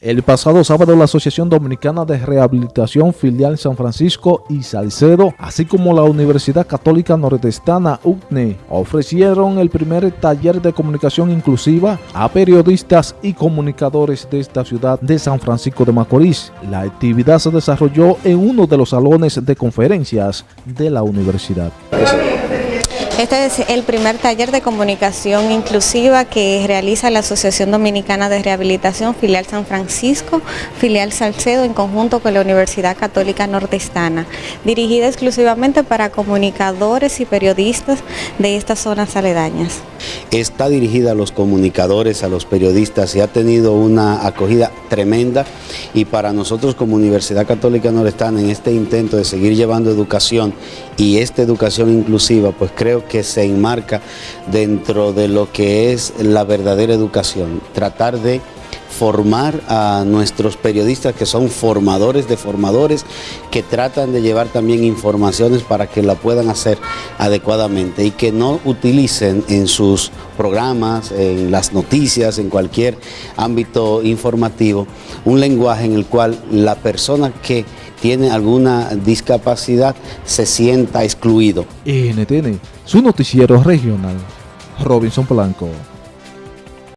El pasado sábado la Asociación Dominicana de Rehabilitación Filial San Francisco y Salcedo, así como la Universidad Católica Nordestana UCNE, ofrecieron el primer taller de comunicación inclusiva a periodistas y comunicadores de esta ciudad de San Francisco de Macorís. La actividad se desarrolló en uno de los salones de conferencias de la universidad. Este es el primer taller de comunicación inclusiva que realiza la Asociación Dominicana de Rehabilitación Filial San Francisco, Filial Salcedo en conjunto con la Universidad Católica Nordestana, dirigida exclusivamente para comunicadores y periodistas de estas zonas aledañas. Está dirigida a los comunicadores, a los periodistas y ha tenido una acogida tremenda. Y para nosotros como Universidad Católica Nordestana en este intento de seguir llevando educación y esta educación inclusiva, pues creo que se enmarca dentro de lo que es la verdadera educación, tratar de formar a nuestros periodistas que son formadores de formadores que tratan de llevar también informaciones para que la puedan hacer adecuadamente y que no utilicen en sus programas, en las noticias, en cualquier ámbito informativo, un lenguaje en el cual la persona que tiene alguna discapacidad se sienta excluido. NTN, su noticiero regional, Robinson Blanco.